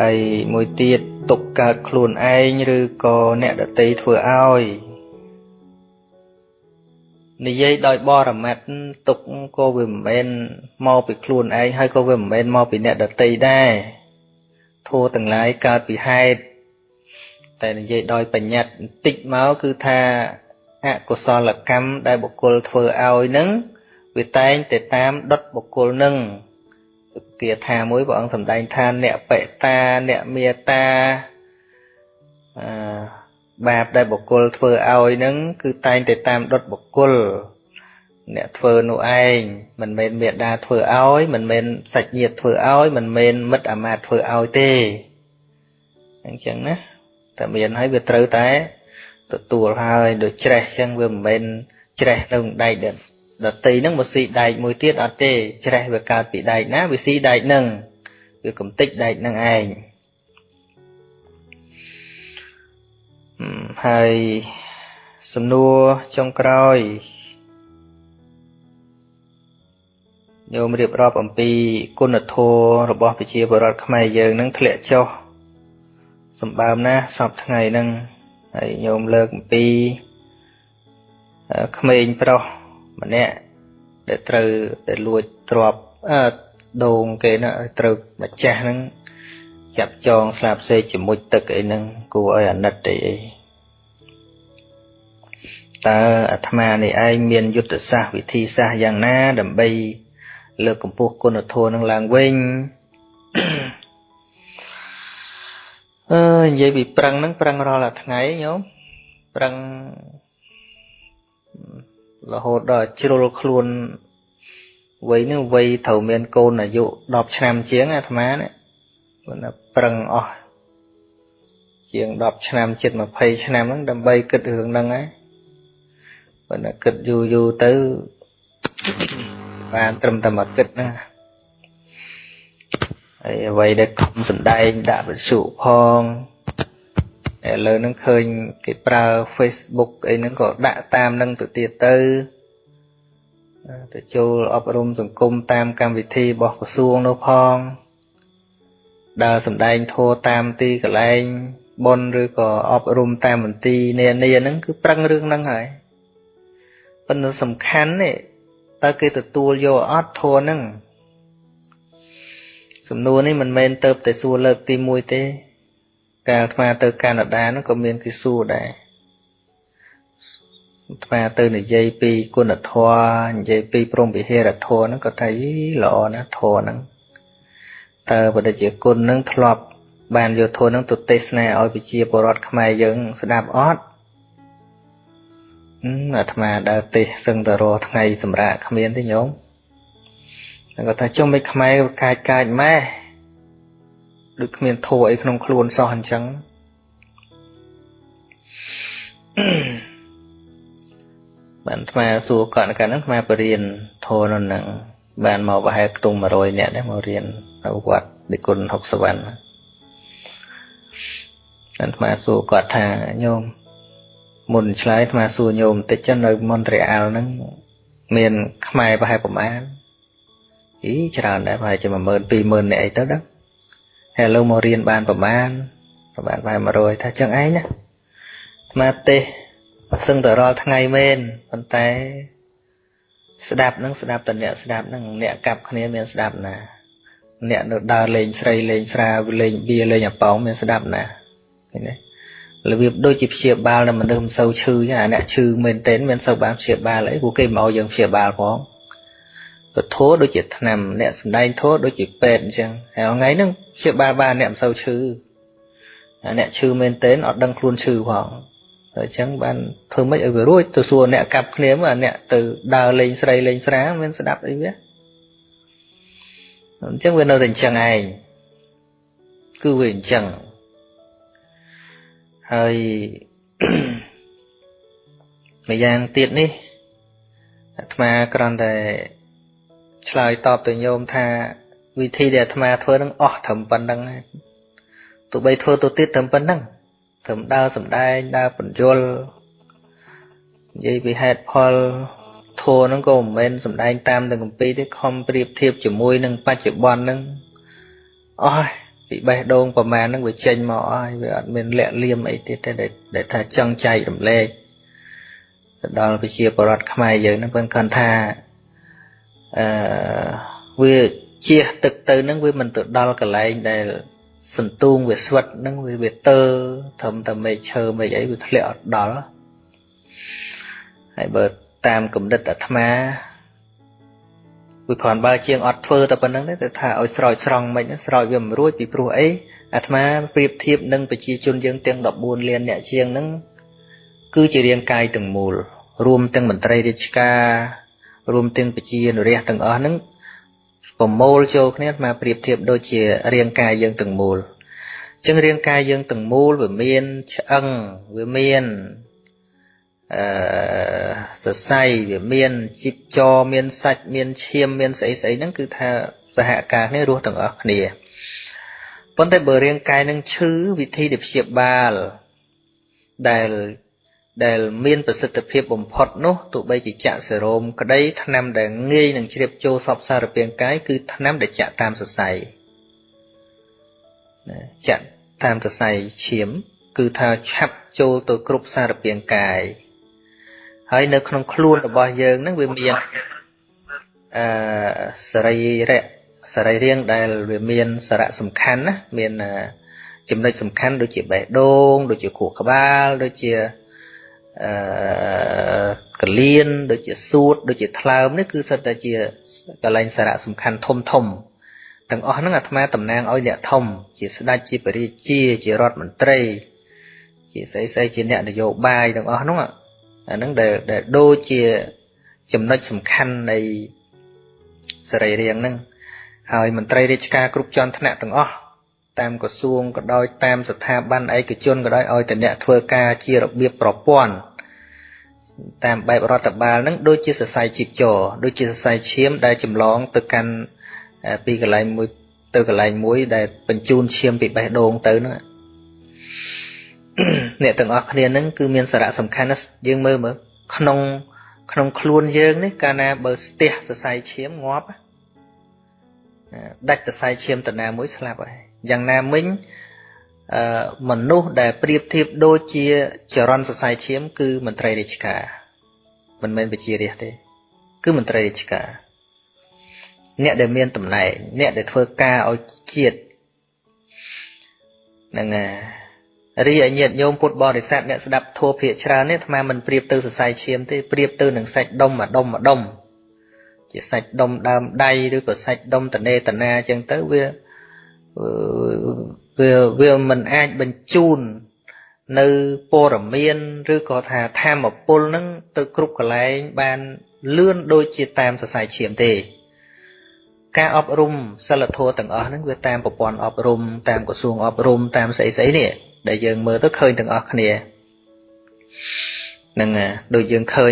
ហើយមួយទៀតទុកកើតខ្លួនឯងឬក៏អ្នកដតីធ្វើឲ្យនិយាយដោយបរមត្តទុកក៏វាមិនមែនមកពីខ្លួនឯងហើយក៏វាមិនមែនមកពីអ្នកដតីដែរធัวទាំងឡាយកើតពីហេតុតែនិយាយដោយបញ្ញត្តិបន្តិចមកគឺថាអកុសលកម្មដែលបុគ្គលធ្វើឲ្យនឹងវាតែងតែតាមដុតបុគ្គលនឹង គាថាមួយព្រះអង្គសម្ដែងថាអ្នកបិតាអ្នកមេតាអឺបាបដែលបុគ្គលធ្វើឲ្យនឹងគឺតែងតែតាមដុតបុគ្គលអ្នកធ្វើនោះឯងមិនមែនមេដាធ្វើឲ្យមិនមែនសាច់ញាតិធ្វើឲ្យមិនមែនមិត្តអាមាត្យធ្វើឲ្យទេអញ្ចឹងណាតែមានហើយវាត្រូវតែទទួលហើយដូចច្រេះអញ្ចឹងវាមិនមែនច្រេះនៅដែក ដតីហ្នឹងមកស៊ីដែកមួយទៀតអត់ទេច្រេះវាកើតពីដែកណាវាស៊ីដែកហ្នឹងវាកំតិចដែកហ្នឹងឯងហើយសំណួរចុងក្រោយញោមរៀបរាប់អំពីគុណធម៌របស់ប្រជាពលរដ្ឋខ្មែរយើងនឹងធ្លាក់ចុះសម្បើមណាសពថ្ងៃហ្នឹងហើយញោមលើកអំពីក្មេងប្រុស ម្នាក់ដែលត្រូវតែលួចទ្រពអឺដូងគេណាត្រូវម្ចាស់ហ្នឹងចាប់ចងស្លាប់សេកជាមួយទឹកអីហ្នឹងគួរឲ្យអាណិតទេអីតើអាត្មានេះឯងមានយុទ្ធសាស្ត្រវិធីសាស្ត្រយ៉ាងណា ដើម្បី លើកកម្ពស់គុណធម៌នឹងឡើងវិញអឺនិយាយពីប្រឹងហ្នឹងប្រឹងរាល់តែថ្ងៃញោមប្រឹង រហូតដល់ជ្រុលខ្លួនវ័យនេះវ័យត្រូវមានកូនអាយុ10ឆ្នាំជាងអាត្មានេះគាត់ប្រឹងអស់ជាង10ឆ្នាំជិត20ឆ្នាំហ្នឹងដើម្បីគិតរឿងហ្នឹងហើយប៉ុន្តែគិតយូរយូរទៅបានត្រឹមតែមកគិតណាហើយអ្វីដែលខំសំដែងដាក់វិទ្យុផង ឥឡូវហ្នឹងឃើញគេប្រើ Facebook អីហ្នឹងក៏ដាក់តាមនឹងទៅទៀតទៅទៅចូលអប់រំសង្គមតាមកម្មវិធីរបស់ក្រសួងនោះផងដើរសំដែងធัวតាមទីកន្លែងប៉ុនឬក៏អប់រំតាមមន្ទីរនានាហ្នឹងគឺប្រឹងរឿងហ្នឹងហើយប៉ុន្តែសំខាន់នេះតើគេទទួលយកអត់ធัวហ្នឹងសំណួរនេះមិនមែនទៅតែសួរលើកទី1ទេ កាលអាត្មាទៅកាណាដាហ្នឹងក៏មានគេសួរដែរអាត្មាទៅនិយាយពីគុណធម៌និយាយពីព្រមវិហារធម៌ហ្នឹងក៏ថាល្អណាស់ធម៌ហ្នឹងតើបដិជាគុណហ្នឹងធ្លាប់បានយកធម៌ហ្នឹងទៅទេសនាឲ្យប្រជាពលរដ្ឋខ្មែរយើងស្ដាប់អត់អាត្មាដើរទេសឹងតែរស់ថ្ងៃសម្រាប់គ្មានទេញោមគាត់ថាចុះមិនខ្មែរកាចកាចម៉ែ ដូចគ្មានធัวអីក្នុងខ្លួនសោះអញ្ចឹងបានអាត្មាសួរគាត់កាលហ្នឹងអាត្មាបរៀនធัวនៅនឹងបានមកប្រហែលខ្ទង់100នាក់ដែរមករៀននៅវត្តនិគុណ60វណ្ណអាត្មាសួរគាត់ថាញោមមុនឆ្លើយអាត្មាសួរញោមបន្តិចចឹងនៅមន្ត្រីអាល់ហ្នឹងមានខ្មែរប្រហែលប្រមាណអីច្រើនដែរប្រហែលជា10000 20000នាក់អីទៅដឹង ហើយឥឡូវមករៀនបានប្រមាណប្រមាណប្រហែល100ថាចឹងឯងណាអាត្មាទេសឹងតែរាល់ថ្ងៃមែនប៉ុន្តែស្ដាប់នឹងស្ដាប់តែអ្នកស្ដាប់នឹងអ្នកកាប់គ្នាមានស្ដាប់ណាអ្នកនៅដើរលេងស្រីលេងស្រាលេងបៀលេងអាប៉ោងមានស្ដាប់ណាឃើញទេរបៀបដូចជាព្យាបាលនៅមនុស្សមិនសូវឈឺអាអ្នកឈឺមែនទែនមានសូវបានព្យាបាលអីព្រោះគេមកយើងព្យាបាលផង ពធោដូចជាថ្នាំអ្នកសំដែងធោដូចជាពេទ្យអញ្ចឹងហើយថ្ងៃហ្នឹងព្យាបាលបានអ្នកមិនសូវឈឺអ្នកឈឺមែនទែនអត់ដឹងខ្លួនឈឺផងអញ្ចឹងបានធ្វើម៉េចឲ្យវារួចទៅសួរអ្នកកាប់គ្នាមកអ្នកទៅដើរលេងស្រីលេងស្រាមានស្ដាប់អីវាអញ្ចឹងវានៅតែអញ្ចឹងឯងគឺវាអញ្ចឹងហើយម្យ៉ាងទៀតនេះអាត្មាគ្រាន់តែ ឆ្លើយតបទៅញោមថាវិធីដែលអាត្មាធ្វើនឹងអស់ត្រឹមប៉ុណ្្នឹងទោះបីធ្វើទៅទៀតត្រឹមប៉ុណ្្នឹងត្រឹមដើរសំដែងដើរបញ្យលនិយាយពីហេតុផលធัวហ្នឹងក៏មិនមែនសំដែងតាមទាំងកម្ពីទេខំប្រៀបធៀបជាមួយនឹងបច្ចុប្បន្នហ្នឹងអស់ពីពីបេះដូងប្រមាណហ្នឹងវាចេញមកអស់ហើយវាអត់មានលាក់លៀមអីទៀតទេដែលថាចង់ចែករំលែកទៅដល់ប្រជាពលរដ្ឋខ្មែរយើងហ្នឹងប៉ុន្តែគាត់ថា អឺវាជះទឹកទៅហ្នឹងវាមិនទៅដល់កន្លែងដែលសន្ទូងវាស្វិតហ្នឹងវាវាទើត្រឹមតែមេឃឈើមេឃអីវាធ្លាក់អត់ដល់ហើយបើតាមគំនិតអាត្មាវាគ្រាន់បើជាងអត់ធ្វើតែប៉ុណ្្នឹងទេតែថាឲ្យស្រោចស្រង់មិនស្រោចវាមិនរួចពីព្រោះអីអាត្មាប្រៀបធៀបនឹងប្រជាជនយើងទាំង14លានអ្នកជាងហ្នឹងគឺជារាងកាយទាំងមូលរួមទាំងមន្ត្រីរាជការ រួមទាំងប្រជានរាជទាំងអស់ហ្នឹងប្រមូលចូលគ្នាអាត្មាប្រៀបធៀបដូចជារាងកាយយើងទាំងមូលអញ្ចឹងរាងកាយយើងទាំងមូលវាមានឆ្អឹងវាមានអឺសរសៃវាមានជីបចរមានសាច់មានឈាមមានស្អីស្អីហ្នឹងគឺថាសហការគ្នារស់ទាំងអស់គ្នាប៉ុន្តែបើរាងកាយនឹងឈឺវិធីដែលព្យាបាលដែល ដែលមានប្រសិទ្ធភាពបំផុតនោះទោះបីជាចាក់សេរ៉ូមក្តីថ្នាំដែលងាយនឹងជ្រាបចូលសពសារពាង្គកាយគឺថ្នាំដែលចាក់តាមសរសៃចាក់តាមសរសៃឈាម គឺថាឆាប់ចូលទៅគ្រប់សារពាង្គកាយហើយនៅក្នុងខ្លួនរបស់យើងហ្នឹងវាមានអឺសរីរៈសរីរាង្គដែលវាមានសារៈសំខាន់ណាមានចំណុចសំខាន់ដូចជាបេះដូងដូចជាខួរក្បាលដូចជា អឺកលៀនដូចជាសួតដូចជាថ្លើមនេះគឺសិតតែជាកលែងសារៈសំខាន់ធំធំទាំងអស់ហ្នឹងអាត្មាតំណាងឲ្យអ្នកធំ ជាស្ដេចជាបរិជាជារដ្ឋមន្ត្រី ជាស្អីស្អីជាអ្នកនយោបាយទាំងអស់ហ្នឹងអាហ្នឹងដែលដែលដូចជាចំណុចសំខាន់នៃសរីរាង្គហ្នឹងហើយមន្ត្រីរាជការគ្រប់ជាន់ថ្នាក់ទាំងអស់ តាមក្រសួងក៏ដោយតាមស្ថាប័នឯកជនក៏ដោយឲ្យតែអ្នកធ្វើការជារបៀបប្រព័ន្ធតាមបែបរដ្ឋបាលហ្នឹងដូចជាសរសៃជីបចរដូចជាសរសៃឈាមដែលចម្លងទៅកាន់ពីកន្លែងមួយទៅកន្លែងមួយ ដែលបញ្ជូនឈាមពីបេះដូងទៅហ្នឹងអ្នកទាំងអស់គ្នាហ្នឹងគឺមានសារៈសំខាន់ណាស់យើងមើលមើលក្នុង ក្នុងខ្លួនយើងនេះកាលណាបើស្ទះសរសៃឈាមងាប់ដាច់សរសៃឈាមតាណាមួយស្លាប់ហើយ យ៉ាងណាមិញអឺមនុស្សដែលប្រៀបធៀបដូចជាចរន្តសរសៃឈាម គឺមន្ត្រីរាជការមិនមែនវិជារាជទេ គឺមន្ត្រីរាជការអ្នកដែលមានតំណែងអ្នកដែលធ្វើការឲ្យជាតិហ្នឹងហើយរីឯញាតិញោមពុទ្ធបរិស័ទអ្នកស្ដាប់ធម៌ភាកច្រើននេះអាត្មាមិនប្រៀបទៅសរសៃឈាមទេប្រៀបទៅនឹងសាច់ដុំមួយដុំមួយដុំជាសាច់ដុំដើមដៃឬក៏សាច់ដុំតនេតនាអញ្ចឹងទៅវា វាវាមិនអាចបញ្ជូន នៅព័ត៌មានឬក៏ថាធម្មពលនឹងទៅគ្រប់កន្លែងបានលឿនដូចជាតាមសរសៃឈាមទេ ការអប់រំសិលធម៌ទាំងអស់ហ្នឹងវាតាមប្រព័ន្ធអប់រំតាមក្រសួងអប់រំតាមស្អីស្អីនេះដែលយើងមើលទៅឃើញទាំងអស់គ្នានឹងដូចយើងឃើញ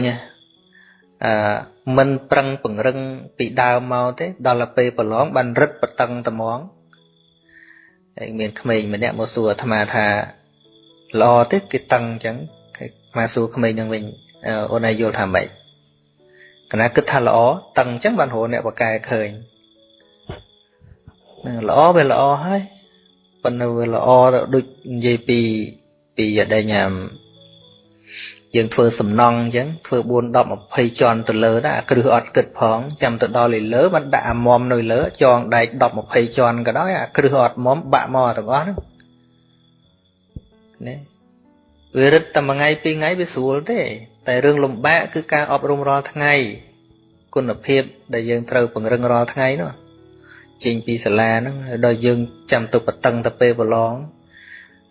អឺមិនប្រឹងពង្រឹងពីដើមមកទេដល់ទៅពេលប្រឡងបានរឹតបតឹងត្មង ហើយមានក្មេងម្នាក់មកសួរអាត្មាថាល្អទេគេតឹងអញ្ចឹងគេមកសួរក្មេងនឹងវិញអូនឯងយល់ថាម៉េចកណាគិតថាល្អតឹងអញ្ចឹងបានរកអ្នកបកែឃើញល្អវាល្អហើយប៉ុន្តែវាល្អដូចនិយាយពីពីយដេញ យើងធ្វើសំណង់អញ្ចឹងធ្វើ4 10 20ជាន់ទៅលើដែរអាគ្រឹះអត់គិតផងចាំទៅដល់លើបានដាក់អាមុំនៅលើចងដែក10 20ជាន់ក៏ដោយអាគ្រឹះអត់មុំបាក់មកទាំងអស់ហ្នឹងណាវារឹតតែមួយថ្ងៃពីរថ្ងៃវាស្រួលទេ តែរឿងលំបាកគឺការអប់រំរាល់ថ្ងៃគុណភាពដែលយើងត្រូវពង្រឹងរាល់ថ្ងៃនោះចេញពីសាលាហ្នឹងដល់យើងចាំទៅបតឹងទៅពេលប្រឡង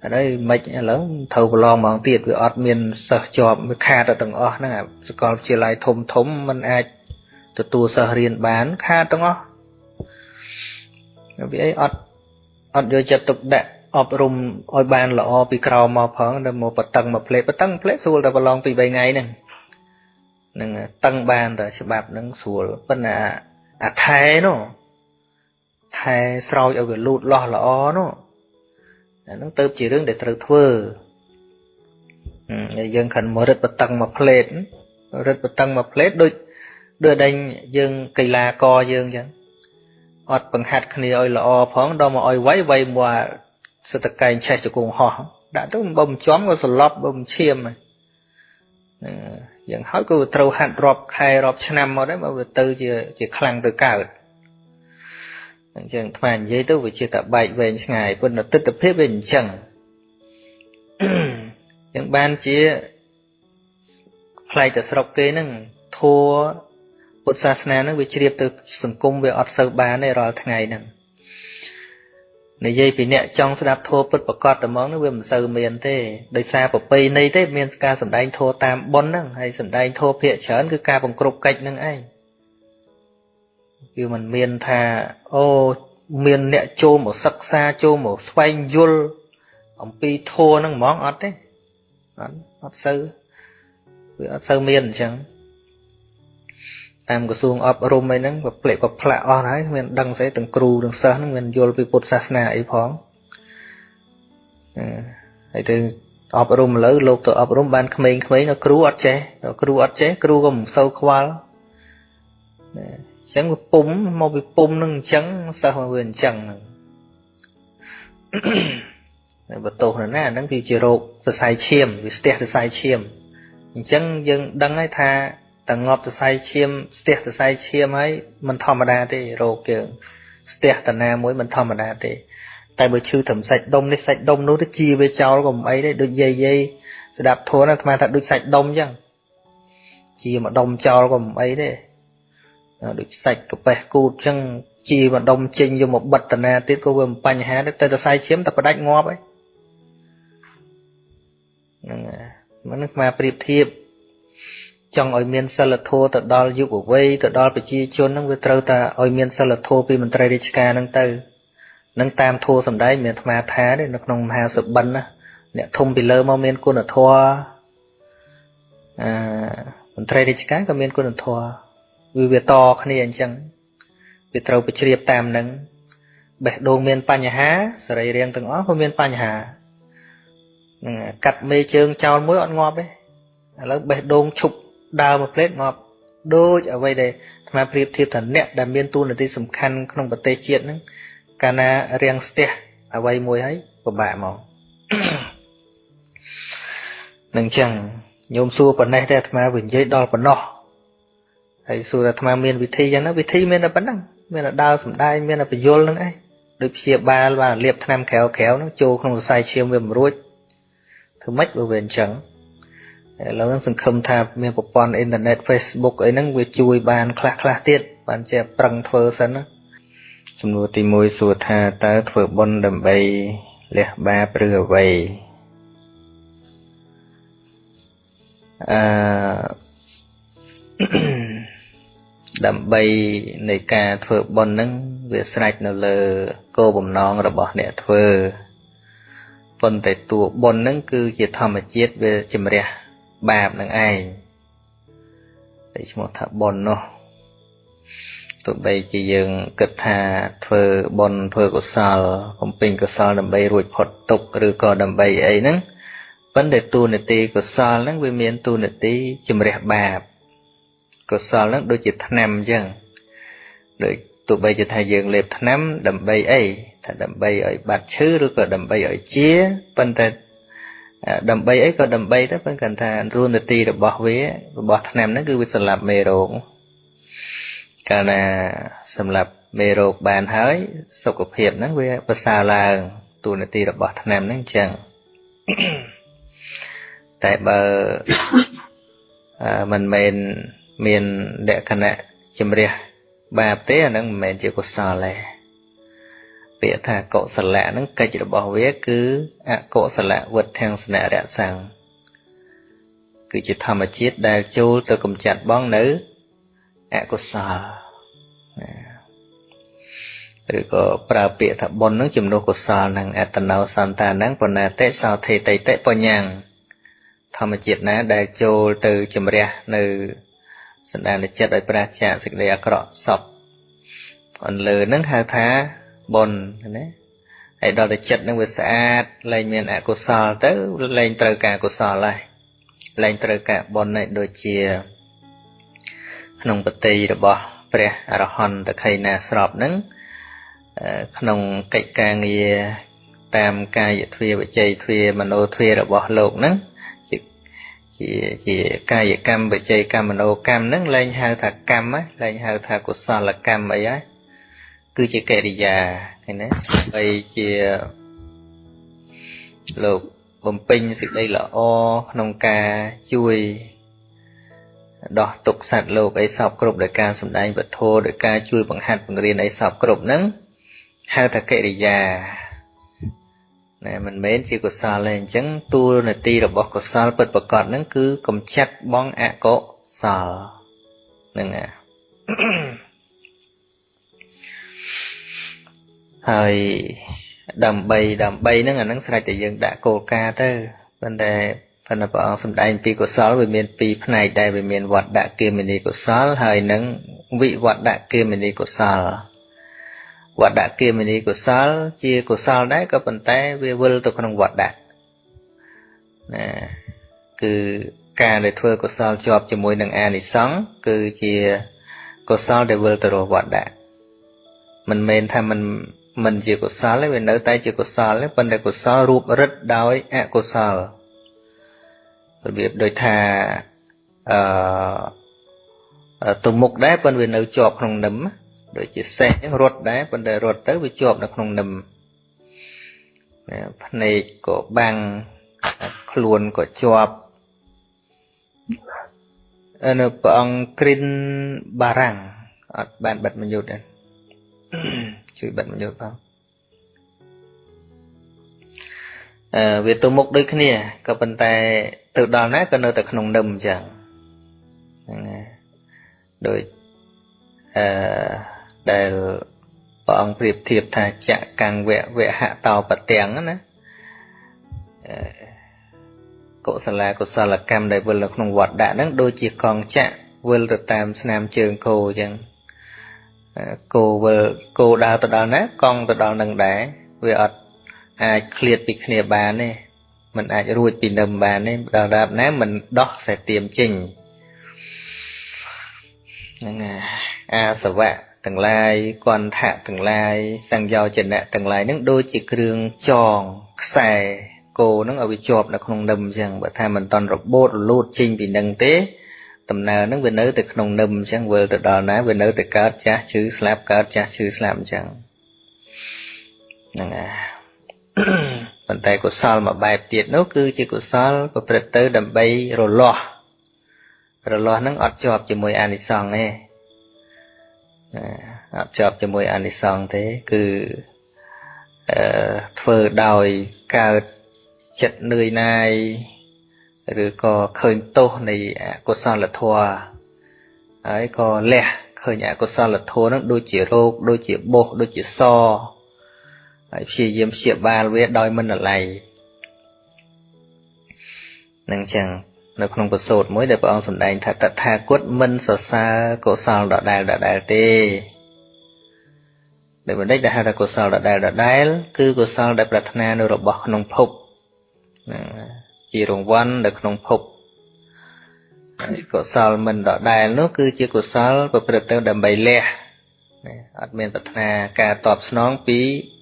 ហើយមិនឥឡូវត្រូវប្រឡងហ្មងទៀតវាអត់មានសិស្សជាប់វាខាតទៅទាំងអស់ហ្នឹងសាកលវិទ្យាល័យធំធំมันអាចទទួលសិស្សរៀនបានខាតទាំងអស់វាអីអត់អត់យកចិត្តទុកដាក់អប់រំឲ្យបានល្អពីក្រោមមកផងដល់មកបតឹងមកផ្លេបតឹងផ្លេស្រួលតែប្រឡងពី3ថ្ងៃហ្នឹងនឹងតឹងបានតែច្បាប់ហ្នឹងស្រួលប៉ុន្តែអាថែនោះថែស្រោចឲ្យវាលូតលាស់ល្អនោះ អាហ្នឹងទៅជារឿងដែលត្រូវធ្វើហើយយើងខិនមករឹតបតឹងមកផ្លេតរឹតបតឹងមកផ្លេតដូចដូចដេញយើងកីឡាករយើងអញ្ចឹងអត់បង្ហាត់គ្នាឲ្យល្អផងដល់មកឲ្យវាយវាយមកសតកែងឆេះជង្គង់ហោះដាក់ទៅបើមិនចំក៏សន្លប់បើមិនឈាមហ្នឹងយ៉ាងហើយក៏ត្រូវហាត់រាប់ខែរាប់ឆ្នាំមកដែរមកវាទៅជាជាខ្លាំងទៅកើត អញ្ចឹងថ្មនិយាយទៅវាជាតែបែកវែងឆ្ងាយប៉ុន្តែទស្សនវិជ្ជាវាអញ្ចឹងអញ្ចឹងបានជាផ្លែកតែស្រុកគេហ្នឹងធัวពុទ្ធសាសនាហ្នឹងវាជ្រាបទៅសង្គមវាអត់សូវបានទេរាល់ថ្ងៃហ្នឹងនិយាយពីអ្នកចង់ស្ដាប់ធម៌ពុទ្ធប្រកបតែហ្មងនោះវាមិនសូវមានទេដោយសារប្រពៃណីទេមានការសម្ដែងធម៌តាមប៉ុនហ្នឹងហើយសម្ដែងធម៌ភាកច្រើនគឺការបង្ក្រប់កិច្ចហ្នឹងឯង វាមិនមានថាអូមានអ្នកចូលមកសិក្សាចូលមកស្វែងយល់អំពីធម៌ហ្នឹងហ្មងអត់ទេអត់អត់សូវវាអត់សូវមានអញ្ចឹងតាមក្រសួងអប់រំអីហ្នឹងវាផ្លេកប្រផ្លាក់អស់ហើយមានដឹងស្អីទាំងគ្រូទាំងសិស្សហ្នឹងមានយល់ពីពុទ្ធសាសនាអីផងហើយទៅអប់រំលើលោកទៅអប់រំបានក្មេងៗនៅគ្រូអត់ចេះគ្រូអត់ចេះគ្រូក៏មិនសូវខ្វល់ណា អញ្ចឹងវាពុំមកពីពុំនឹងអញ្ចឹងសិស្សវាអញ្ចឹងហ្នឹងបើទោសណាហ្នឹងគឺជារោគសរសៃឈាមវាស្ទះសរសៃឈាមអញ្ចឹងយើងដឹងហើយថាតែងាប់សរសៃឈាមស្ទះសរសៃឈាមហើយមិនធម្មតាទេរោគយើងស្ទះតាណាមួយមិនធម្មតាទេ តែបើឈឺត្រឹមសាច់ដុំនេះសាច់ដុំនោះទៅជាវាចោលក៏មិនអីទេដូចយាយយាយស្ដាប់ធួនអាត្មាថាដូចសាច់ដុំអញ្ចឹងជាមកដុំចោលក៏មិនអីទេ ដូចសាច់កាពះគូតអញ្ចឹងជាមកដុំចេញយកមកបិទតាណាទៀតក៏វាមិនបញ្ហាទេតែសរសៃឈាមតែផ្ដាច់ងាប់ហើយហ្នឹងហើយមិនមកប្រៀបធៀបចង់ឲ្យមានសិលធម៌ទៅដល់យុវវ័យទៅដល់ប្រជាជនហ្នឹងវាត្រូវតែឲ្យមានសិលធម៌ពីមន្ត្រីរាជការហ្នឹងទៅនឹងតាមធម៌សំដែងមានអាត្មាថាទេនៅក្នុងមហាសបិនណាអ្នកធំពីលើមកមានគុណធម៌អឺមន្ត្រីរាជការក៏មានគុណធម៌ វាវាតគ្នាអញ្ចឹងវាត្រូវបជ្រាបតាមនឹងបេះដូងមានបញ្ហាសរីរាង្គទាំងអស់ក៏មានបញ្ហានឹងកាត់មេជើងចោលមួយអត់ងាប់ទេឥឡូវបេះដូងឈប់ដើរមួយផ្លេតងាប់ដូចអ្វីដែលអាត្មាប្រៀបធៀបថាអ្នកដែលមានតួនាទីសំខាន់ក្នុងប្រទេសជាតិហ្នឹងកាលណារៀងស្ទះអ្វីមួយហើយពិបាកមកនឹងចឹងញោមសួរប៉ុណ្ណេះតែអាត្មាវិញនិយាយដល់ប៉ុណ្ណោះ ហើយសួរថាអាត្មាមានវិធីយ៉ាងណាវិធីមានតែប៉ុណ្ណឹងមានតែដើរសំដែងមានតែបញ្យលនឹងឯងដូចព្យាបាលបាទលាបថ្នាំក្រៅក្រៅហ្នឹងចូលក្នុងសរសៃឈាមវាមិនរួចធ្វើម៉េចបើវាអញ្ចឹងឥឡូវហ្នឹងសង្ឃឹមថាមានប្រព័ន្ធអ៊ីនធឺណិត Facebook អីហ្នឹងវាជួយបានខ្លះខ្លះទៀតបានជាប្រឹងធ្វើសិនណាសំណួរទី1សួរថាតើធ្វើបុណ្យដើម្បីលះបាបឬអ្វីអឺ ដើម្បីនៃការធ្វើបុណ្យហ្នឹងវាស្រេចនៅលើគោលបំណងរបស់អ្នកធ្វើប៉ុន្តែតួបុណ្យហ្នឹងគឺជាធម្មជាតិវាជំរះបាបនឹងឯងតែឈ្មោះថាបុណ្យនោះទោះបីជាយើងគិតថាធ្វើបុណ្យធ្វើកុសលបំពេញកុសលដើម្បីរួចផុតទុក្ខឬក៏ដើម្បីអីហ្នឹងប៉ុន្តែទូនាទីកុសលហ្នឹងវាមានទូនាទីជំរះបាប កុសលហ្នឹងដូចជាថ្នាំអញ្ចឹងដូចទោះបីជាថាយើងលេបថ្នាំដើម្បីអីថាដើម្បីឲ្យបាត់ឈឺឬក៏ដើម្បីឲ្យជាប៉ុន្តែដើម្បីអីក៏ដើម្បីទៅប៉ុន្តែគាត់ថារួនទីរបស់វារបស់ថ្នាំហ្នឹងគឺវាសម្លាប់មេរោគកាលណាសម្លាប់មេរោគបានហើយសុខភាពហ្នឹងវាប្រសើរឡើងទូនាទីរបស់ថ្នាំហ្នឹងអញ្ចឹងតែបើមិនមែន មានលក្ខណៈជំរះបាបទេអាហ្នឹងមិនមែនជាកុសលទេពាក្យថាកុសលៈហ្នឹងកិច្ចរបស់វាគឺអកុសលវុធាំងសនៈរសੰងគឺជាធម្មជាតិដែលចូលទៅកំចាត់បងនៅអកុសលឬក៏ប្រើពាក្យថាបុណ្យនឹងជំនួសកុសលនឹងអត្តនោសន្តានឹងបណាតិសោថេតិតិបញ្ញាំងធម្មជាតិណាដែលចូលទៅជំរះនៅ សន្តានចិត្តឲ្យប្រាសចាកសេចក្តីអាក្រក់សពអន្លើនឹងហៅថាបុណ្យណាហើយដល់តែចិត្តនឹងវាស្អាតលែងមានអកុសលទៅលែងត្រូវការកុសលហើយលែងត្រូវការបុណ្យហើយដូចជា ក្នុងបតីរបស់ព្រះអរហន្តតខៃណាស្របនឹងក្នុងកិច្ចការងារតាមកាយទ្វាវិជ័យទ្វាមโนទ្វារបស់លោកហ្នឹង ជាជាជាកាយកម្មវិជ័យកម្មមโนកម្មហ្នឹងលែងហៅថាកម្មលែងហៅថាកុសលកម្មអីហើយគឺជាកិរិយាឃើញណាហើយជាលោកបំពេញសេចក្តីល្អក្នុងការជួយដោះទុកសត្វលោកអីសពគ្រប់ដោយការសម្ដែងពធដោយការជួយបង្ហាត់បង្រៀនអីសពគ្រប់ហ្នឹងហៅថាកិរិយា ណែមិនមែនជាកុសលទេអញ្ចឹងតួនាទីរបស់កុសលពិតប្រកបហ្នឹងគឺកំចាត់បងអកុសលហ្នឹងណាហើយដើម្បីដើម្បីហ្នឹងអាហ្នឹងស្រេចតែយើងដាក់គោលការណ៍ទៅប៉ុន្តែប៉ុន្តែព្រះអង្គសម្ដែងពីកុសលវាមានពីរផ្នែកដែរវាមានវត្តដាក់គាមិនីកុសលហើយនឹងវិវត្តដាក់គាមិនីកុសល វត្តដាក់គាមិនីកុសល ជាកុសលដែរក៏ប៉ុន្តែវាវិលទៅក្នុងវត្តដាក់ណាគឺការដែលធ្វើកុសលជាប់ជាមួយនឹងអានិសង្សគឺជាកុសលដែលវិលទៅរកវត្តដាក់មិនមែនថាมันមិនជាកុសលទេវានៅតែជាកុសលទេប៉ុន្តែកុសលរូបរិទ្ធដោយអកុសលរបៀបដូចថាអឺទៅមុខដែរប៉ុន្តែវានៅជាប់ក្នុងនឹម ដូចជាសេះរត់ដែរប៉ុន្តែរត់ទៅវាជាប់នៅក្នុងនឹមភ្នែកក៏បាំងខ្លួនក៏ជាប់នៅព្រះអង្គគ្រិនបារាំងអត់បានបិទមយុទ្ធទេជួយបិទមយុទ្ធផងអឺវាទៅមុខដូចគ្នាក៏ប៉ុន្តែទៅដល់ណាក៏នៅតែក្នុងនឹមអញ្ចឹងហ្នឹងណាដូចអឺ ដែលព្រះអង្គប្រៀបធៀបថាចកង្វៈវហតោបទាំងណាកុសលាកុសលកម្មដែលវិលនៅក្នុងវត្តដាក់ហ្នឹងដូចជាកងចាក់វិលទៅតាមស្នាមជើងគោអញ្ចឹងគោវិលគោដើរទៅដល់ណាកង់ទៅដល់នឹងដែរវាអត់អាចឃ្លាតពីគ្នាបានទេมันអាចរួចពីនឹមបានទេដល់ដាប់ណាมันដោះខ្សែទៀមចេញហ្នឹងអាសវៈ ទាំងឡាយគន្ធៈទាំងឡាយសង្យោចនៈទាំងឡាយហ្នឹងដូចជាគ្រឿងចងខ្សែគោហ្នឹងឲ្យវាជាប់នៅក្នុងនឹមអញ្ចឹងបើថាមិនតន់របូតរលូតចេញពីនឹងទេដំណើរហ្នឹងវានៅតែក្នុងនឹមអញ្ចឹងវិលទៅដល់ណាវានៅតែកើតចាស់ឈឺស្លាប់កើតចាស់ឈឺស្លាប់អញ្ចឹងហ្នឹងហើយប៉ុន្តែកុសលមួយបែបទៀតនោះគឺជាកុសលប្រព្រឹត្តទៅដើម្បីរលាស់រលាស់ហ្នឹងអត់ជាប់ជាមួយអានិសង្សទេ អត់ជាប់ជាមួយអានិសង្សទេ គឺអឺធ្វើដោយកើតចិត្តនឿយណាយឬក៏ឃើញទោសនៃអកុសលធម៌ហើយក៏លះឃើញអកុសលធម៌ហ្នឹងដូចជារោគដូចជាបុសដូចជាសហើយព្យាយាមព្យាបាលវាដោយមិនអាល័យនឹងចឹង នៅក្នុងពសូតមួយដែលព្រះអង្គសម្ដែងថាតថាគតមិនសរសើរកុសលដដែលដដែលទេដែលបណ្ឌិតដែលហៅថាកុសលដដែលដដែលគឺកុសលដែលប្រាថ្នានៅរបស់ក្នុងភពជារង្វាន់នៅក្នុងភពហើយកុសលមិនដដែលនោះគឺជាកុសលប្រព្រឹត្តទៅដើម្បីលះអត់មានប្រាថ្នាការតបស្នងពី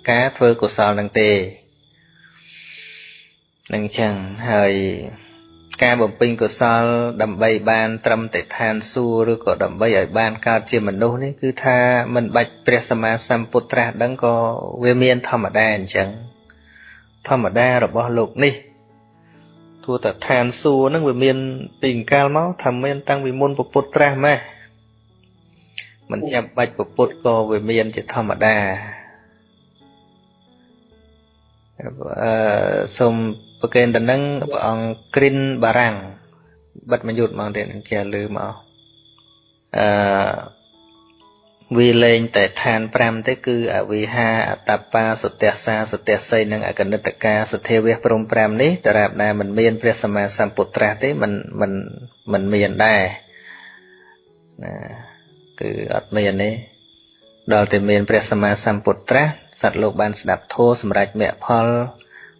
ការធ្វើកុសលនឹងទេនឹងចឹងហើយ ការបំពេញកុសលដើម្បីបានត្រឹមតែឋានសួគ៌ឬក៏ដើម្បីឲ្យបានកើតជាមនុស្សនេះគឺថាមិនបាច់ព្រះសម្មាសម្ពុទ្ធត្រាស់ដឹងក៏វាមានធម្មតាអញ្ចឹងធម្មតារបស់លោកនេះទោះតែឋានសួគ៌នឹងវាមានពីកាលមកថាមានតាំងពីមុនពុទ្ធត្រាស់ម៉េះមិនចាំបាច់ពុទ្ធក៏វាមានជាធម្មតា អឺសូមប្រកេនទៅនឹងព្រះអង្គគ្រិនបារាំងបិទមួយយុទ្ធមកទៀតនឹងជាលឺមកអឺវាលែងតែឋាន5ទេគឺអវិហាអតបាសទះសាសទះសីនិងអកនិតកាសទ្ធាវះព្រម5នេះតរាបណាមិនមានព្រះសម្មាសម្ពុទ្ធត្រាស់ទេមិនមិនមិនមានដែរណាគឺអត់មានទេ ដល់តែមានព្រះសម្មាសម្ពុទ្ធត្រាស់សត្វលោកបានស្ដាប់ធម៌សម្រាប់មគ្គផល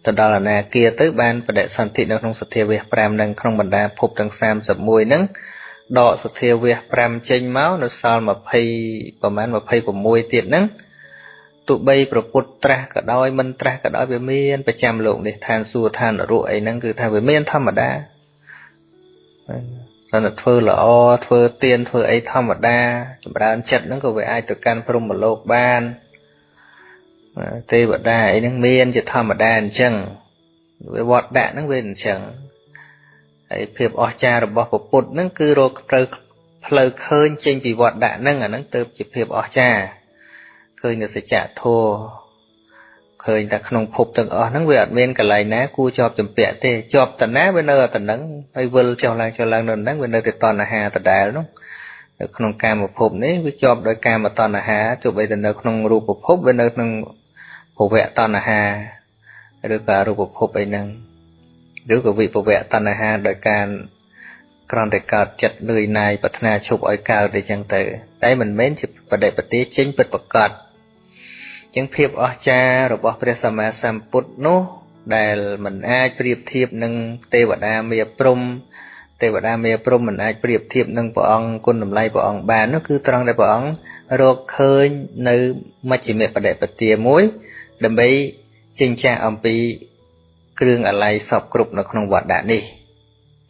ទៅដល់អនាគាទៅបានបដិសន្ធិនៅក្នុងសទ្ធាវះ5នឹងក្នុងបណ្ដាភពទាំង31ហ្នឹងដកសទ្ធាវះ5ចេញមកនៅសល់20ប្រហែល26ទៀតហ្នឹងទោះបីប្រពុតត្រាស់ក៏ដោយមិនត្រាស់ក៏ដោយវាមានប្រចាំលោកនេះឋានសួគ៌ឋាននរកអីហ្នឹងគឺថាវាមានធម្មតា តែធ្វើល្អធ្វើទៀនធ្វើអីធម្មតាចម្រើនចិត្តហ្នឹងក៏វាអាចទៅកាន់ព្រហ្មលោកបានទេវតាអីហ្នឹងមានជាធម្មតាអញ្ចឹងវាវត្តដាក់ហ្នឹងវាអញ្ចឹងហើយភាពអស្ចារ្យរបស់ពុទ្ធហ្នឹងគឺរកផ្លូវផ្លូវឃើញចេញពីវត្តដាក់ហ្នឹងអាហ្នឹងទៅជាភាពអស្ចារ្យឃើញនៅសច្ចធម៌ ឃើញតែក្នុងភពទាំងអស់ហ្នឹងវាអត់មានកន្លែងណាគួរជាប់ចម្ពាក់ទេជាប់តណាវានៅតែហ្នឹងហើយវិលចុះឡើងចុះឡើងនៅហ្នឹងវានៅតែតណ្ហាដដែលនោះនៅក្នុងកាមភពនេះវាជាប់ដោយកាមតណ្ហាទោះបីតែនៅក្នុងរូបភពវានៅក្នុងភវៈតណ្ហាឬក៏រូបភពអីហ្នឹងឬក៏វិភវៈតណ្ហាដោយការគ្រាន់តែកើតចិត្តលឿយណាយប្រាថ្នាឈប់ឲ្យកើតអីចឹងទៅតែមិនមែនជាបដិបទាចេញពិតប្រកប ចឹងភាពអស្ចារ្យរបស់ព្រះសម្មាសម្ពុទ្ធនោះ ដែលមិនអាចប្រៀបធៀបនឹងទេវតាមេព្រំទេវតាមេព្រំមិនអាចប្រៀបធៀបនឹងព្រះអង្គគុណតម្លៃព្រះអង្គបាននោះគឺត្រង់ដែលព្រះអង្គរកឃើញនៅមជ្ឈិមបដិបទាមួយ ដើម្បីចិញ្ចាអំពីគ្រឿងអាល័យសពគ្រប់នៅក្នុងវត្តដាក់នេះ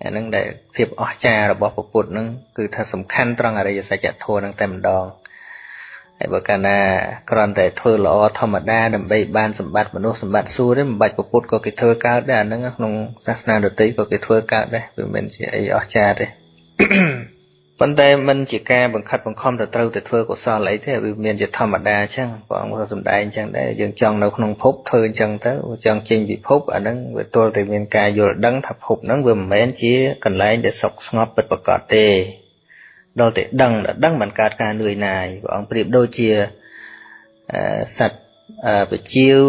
អានឹងដែលភាពអស្ចារ្យរបស់ពុទ្ធនឹងគឺថាសំខាន់ត្រង់អរិយសច្ចធម៌នឹងតែម្ដង ហើយបើកាលណាគ្រាន់តែធ្វើល្អធម្មតាដើម្បីបានសម្បត្តិមនុស្សសម្បត្តិសួគ៌ទេមិនបាច់ពុទ្ធក៏គេធ្វើកើតដែរអាហ្នឹងក្នុងសាសនាដទៃក៏គេធ្វើកើតដែរវាមិនជាអីអស្ចារ្យទេប៉ុន្តែมันជាការបង្ខិតបង្ខំទៅត្រូវទៅធ្វើកុសលអីទេវាមានជាធម្មតាអញ្ចឹងព្រះអង្គក៏សំដែងអញ្ចឹងដែរយើងចង់នៅក្នុងភពធ្វើអញ្ចឹងទៅចង់ចេញពីភពអាហ្នឹងវាទល់តែមានការយល់ដឹងថាភពហ្នឹងវាមិនមែនជាកន្លែងដែលសុខស្ងប់ពិតប្រាកដទេ ដល់តែដឹងដឹងមិនកើតការនឿយណាយព្រះអង្គប្រៀបដូចជាសត្វបជាវ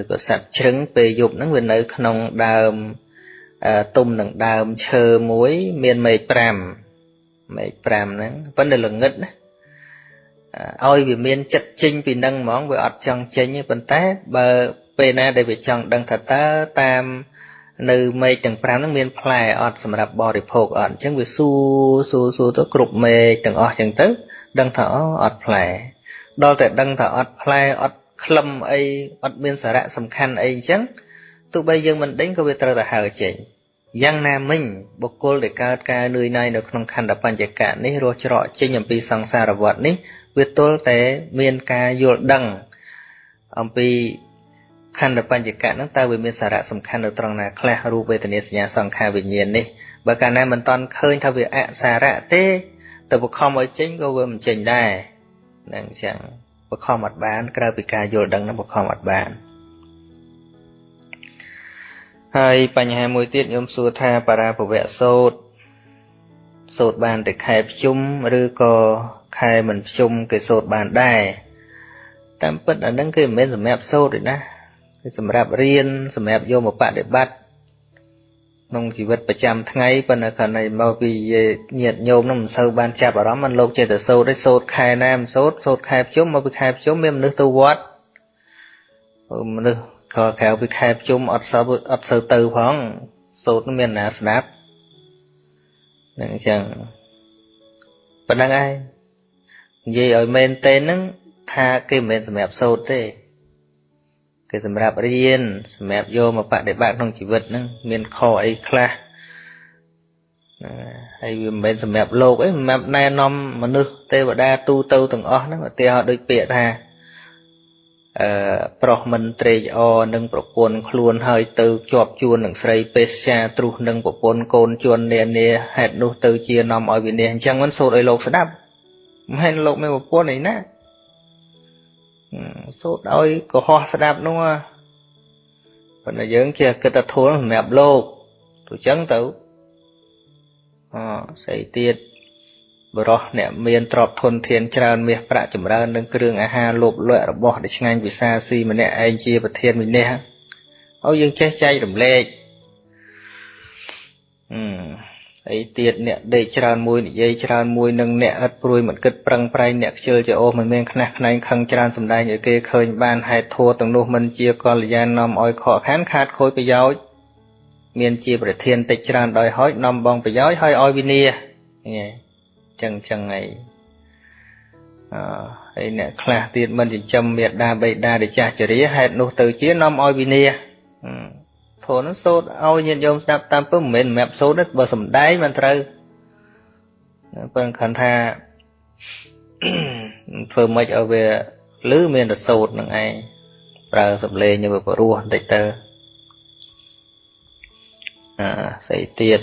ឬក៏សត្វជ្រឹងពេលយប់ហ្នឹងវានៅក្នុងដើមទុំនឹងដើមឈើមួយមានមេឃ5មេឃ5ហ្នឹងប៉ុន្តែល្ងឹតណាឲ្យវាមានចិត្តចេញពីនឹងហ្មងវាអត់ចង់ចេញទេប៉ុន្តែបើពេលណាដែលវាចង់ដឹងថាតើតាម នៅមេឃទាំង5ហ្នឹងមានផ្លែអត់សម្រាប់បរិភោគអត់អញ្ចឹងវាសួរសួរសួរទៅគ្រប់មេឃទាំងអស់អញ្ចឹងទៅ ដឹងថាអូអត់ផ្លែដល់តែដឹងថាអត់ផ្លែអត់ក្លឹមអីអត់មានសារៈសំខាន់អីអញ្ចឹងទោះបីយើងមិនដេញក៏វាត្រូវតែហើចេញយ៉ាងណាមិញបុគ្គលដែលកើតការនឿយណាយនៅក្នុងខណ្ឌបញ្ចកៈនេះរស់ច្រកចេញអំពីសង្សារវដ្តនេះវាទល់តែមានការយល់ដឹងអំពី ខណ្ឌបញ្ចកៈហ្នឹងតើវាមានសារៈសំខាន់នៅត្រង់ណាខ្លះរូបវេទនាសញ្ញាសង្ខារវិញ្ញាណនេះបើកាលណាមិនតន់ឃើញថាវាអសារៈទេទៅបខំឲ្យចេញក៏វាមិនចេញដែរហ្នឹងអញ្ចឹងបខំអត់បានក្រៅពីការយល់ដឹងហ្នឹងបខំអត់បានហើយបញ្ហាមួយទៀតខ្ញុំសួរថាបារាភវៈសោតសោតបានតែខែភ្ជុំឬក៏ខែមិនភ្ជុំគេសោតបានដែរតាមពិតអាហ្នឹងគឺមិនមែនសម្រាប់សោតទេណាគឺ សម្រាប់រៀនសម្រាប់យកមកបដិបត្តិក្នុងជីវិតប្រចាំថ្ងៃប៉ុន្តែគ្រាន់តែមកពីញាតញោមនោះមិនសូវបានចាប់អារម្មណ៍មិនលោកចេះតែសូត្រទេសូត្រខែណាមិនសូត្រសូត្រខែភ្ជុំមកពីខែភ្ជុំមានមនុស្សទៅវត្តមនុស្សក្រក្រៅពីខែភ្ជុំអត់សូវអត់សូវទៅផងសូត្រមានណាស្ដាប់នឹងអញ្ចឹងប៉ុណ្្នឹងឯងនិយាយឲ្យមែនទេហ្នឹងថាគេមិនមែនសម្រាប់សូត្រទេ គឺសម្រាប់រៀនសម្រាប់យកមកបដិបត្តិក្នុងជីវិតហ្នឹងមានខអីខ្លះហើយវាមិនមែនសម្រាប់លោកអីសម្រាប់ណែនាំមនុស្សទេវតាទូទៅទាំងអស់ហ្នឹងឧទាហរណ៍ដូចពាក្យថាអឺប្រុសមិនត្រេកអរនឹងប្រពន្ធខ្លួនហើយទៅជាប់ជួននឹងស្រីពេស្យាទ្រុះនឹងប្រពន្ធកូនជួននានាហេតុនោះទៅជានាំឲ្យវិនិច្ឆ័យអញ្ចឹងមិនសូត្រឲ្យលោកស្ដាប់មិនមែនលោកមានប្រពន្ធអីណា សូត្រឲ្យកុហកស្ដាប់នោះប៉ុន្តែយើងជាគិតថាធូលសម្រាប់លោកទៅចឹងទៅអស្អីទៀតបរោះអ្នកមានទ្រព្យធនធានច្រើនមាសប្រាក់ចម្រើននឹងគ្រឿងអាហារលោភលក់របស់ដែលឆ្ងាញ់ពិសាស៊ីម្នាក់ឯងជាប្រធានវិនិច្ឆ័យឲ្យយើងចេះចែករំលែកអឺ អីទៀតអ្នកដេកច្រើនមួយនិយាយច្រើនមួយនឹងអ្នកឥតព្រួយមិនគិតប្រឹងប្រែងអ្នកខ្ជិលជាអូសមិនមានខ្នះខ្នែងខឹងច្រើនសម្ដែងឲ្យគេឃើញបានហេតុធัวទាំងនោះមិនជាកល្យាននាំឲ្យខកខានខាតខូចប្រយោជន៍មានជាប្រធានតិចច្រើនដោយហោចនាំបងប្រយោជន៍ហើយឲ្យវិនាចឹងចឹងហើយអឺហើយអ្នកខ្លះទៀតមិនចិញ្ចឹមមេដាបេដាដែលចាស់ជរាហេតុនោះទៅជានាំឲ្យវិនាស ធននោះសូត្រឲ្យញាតិញោមស្ដាប់តាមពឹមមិនមែនសម្រាប់សូត្រទេបើសំដែងមិនត្រូវពឹងខណ្ឌថាធ្វើម៉េចឲ្យវាឮមានតែសូត្រនឹងឯងប្រើសំឡេងឲ្យវាព្រោះបន្តិចទៅអាស្អីទៀត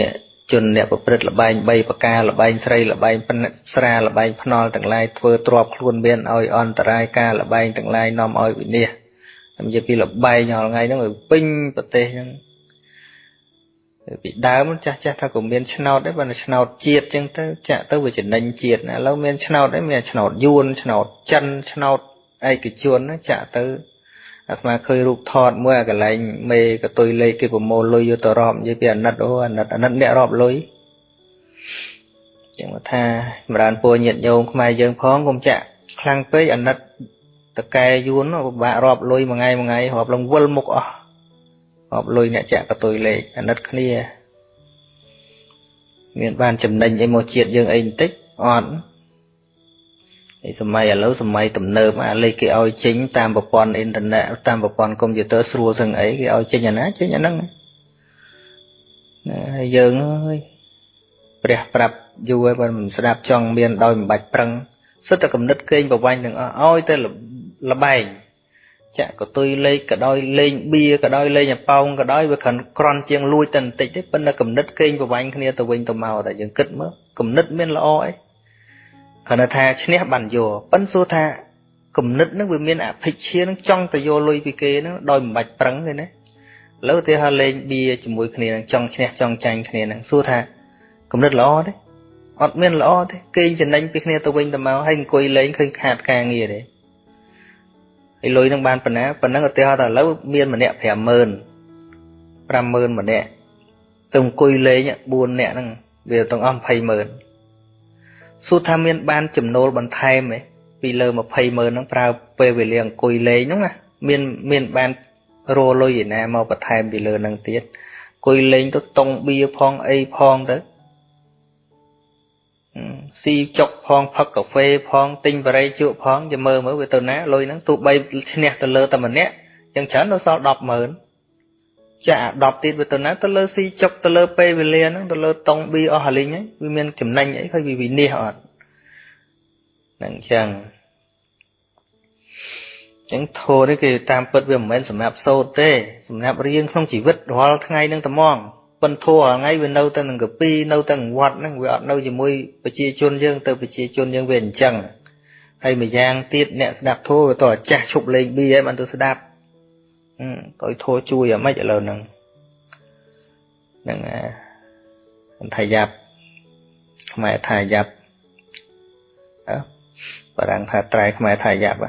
អ្នកជនអ្នកប្រព្រឹត្តលបែង3ប្រការលបែងស្រីលបែងផ្និតស្រាលបែងភ្នល់ទាំងឡាយធ្វើទ្របខ្លួនមានឲ្យអន្តរាយការលបែងទាំងឡាយនាំឲ្យវិនិច្ឆ័យនិយាយពីលបែងរាល់ថ្ងៃហ្នឹងវាពេញប្រទេសហ្នឹងពីដើមចាស់ចាស់ថាក៏មានឆ្នោតដែរបើឆ្នោតជាតិចឹងទៅចាក់ទៅវាចំណេញជាតិណាឥឡូវមានឆ្នោតដែរមានឆ្នោតយួនឆ្នោតចិនឆ្នោតឯកជនណាចាក់ទៅអាត្មាឃើញរូបថតមួយអាកន្លែងមេកតុយលេខគេប្រមូលលុយយកទៅរាប់និយាយពីអាណិតអូអាណិតអាណិតអ្នករាប់លុយចឹងថាចម្រើនពរញាតញោមខ្មែរយើងផងកុំចាក់ខ្លាំងពេកអាណិត តកែយួនពិបាករាប់លុយមួយថ្ងៃមួយថ្ងៃរាប់លងវិលមុខអស់រាប់លុយអ្នកចាក់កតុយលេខអាណិតគ្នា មានបានចំណេញអីមកជាតិយើងអីបន្តិចអត់ហើយសម័យឥឡូវសម័យទំនើបអាលេខគេឲ្យចេញតាមប្រព័ន្ធអ៊ីនធឺណិតតាមប្រព័ន្ធកុំព្យូទ័រស្រួលទាំងអីគេឲ្យចេញអាណាចេញអាហ្នឹងណាហើយយើងអើយព្រះប្រាប់យូរហើយបើមិនស្ដាប់ចង់មានដោយមិនបាច់ប្រឹងសិតតែកំណត់កេងប្រវាញ់ទាំងអស់ឲ្យទៅល បែងចាក់កតុយលេខក៏ដោយលេងបៀក៏ដោយលេងអប៉ោងក៏ដោយវាគ្រាន់ក្រន់ជាងលួចតែបន្តិចទេប៉ុន្តែកំណត់កេងប្រវាញ់គ្នាទៅវិញទៅមកតែយើងគិតមើលកំណត់មានល្អអីគ្រាន់តែថាឈ្នះបានយកប៉ិនសួរថាគំនិតហ្នឹងវាមានអភិជានឹងចង់ទៅយកលុយពីគេហ្នឹងដោយមិនបាច់ប្រឹងទេណាឥឡូវទីហៅលេងបៀជាមួយគ្នានឹងចង់ឈ្នះចង់ចាញ់គ្នាហ្នឹងសួរថាគំនិតល្អទេអត់មានល្អទេគេងចំណេញពីគ្នាទៅវិញទៅមកហើយអង្គុយលេងឃើញខាតការងារទេ ហើយលុយនឹងបានប៉ុណ្ណាប៉ុណ្ណឹងឧទាហរណ៍ថាឥឡូវមានម្នាក់50000 50000ម្នាក់ទៅអង្គុយលេង4នាក់ហ្នឹងវាទាំងអស់200,000សួរថាមានបានចំណូលបន្ថែមទេពីលើ20ម៉ឺនហ្នឹងប្រើពេលវេលាអង្គុយលេងហ្នឹងណាមានមានបានរលុយឯណាមកបន្ថែមពីលើហ្នឹងទៀតអង្គុយលេងទៅតុងបៀផងអីផងទៅ ស៊ីចុកផងផឹកកាហ្វេផងទិញបរិយជក់ផងចាំមើលមើលវាទៅណាលុយហ្នឹងទោះបីឈ្នះទៅលើតែម្នាក់យ៉ាងច្រើននៅសល់100000ចាអា10ទៀតវាទៅណាទៅលើស៊ីចុកទៅលើពេលវេលាហ្នឹងទៅលើតុងប៊ីអស់ហលីងហ្នឹងវាមានចំណេញអីឃើញវាវិនិច្ឆ័យអត់ហ្នឹងចឹងចឹងធោនេះគេតាមពិតវាមិនមែនសម្រាប់សោតទេសម្រាប់រៀនក្នុងជីវិតរាល់ថ្ងៃនឹងត្មង ប៉ុនធោរាល់ថ្ងៃវានៅតែនឹងកពីនៅតែវត្តហ្នឹងវាអត់នៅជាមួយប្រជាជនយើងទៅប្រជាជនយើងវាអញ្ចឹងហើយម្យ៉ាងទៀតអ្នកស្ដាប់ធោវាតអាចាស់ឈប់លេងប៊ីហើយបានទៅស្ដាប់ទៅធោជួយអាម៉េចឥឡូវហ្នឹងហ្នឹងអាថាយ៉ាប់ខ្មែរថាយ៉ាប់អើបារាំងថាត្រែខ្មែរថាយ៉ាប់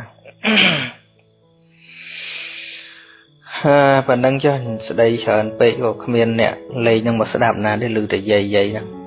ហាប៉ុណ្ណឹងចុះស្ដីច្រើនពេកក៏គ្មានអ្នកលេងនឹងមកស្ដាប់ណាទេឮតែយាយយាយហ្នឹង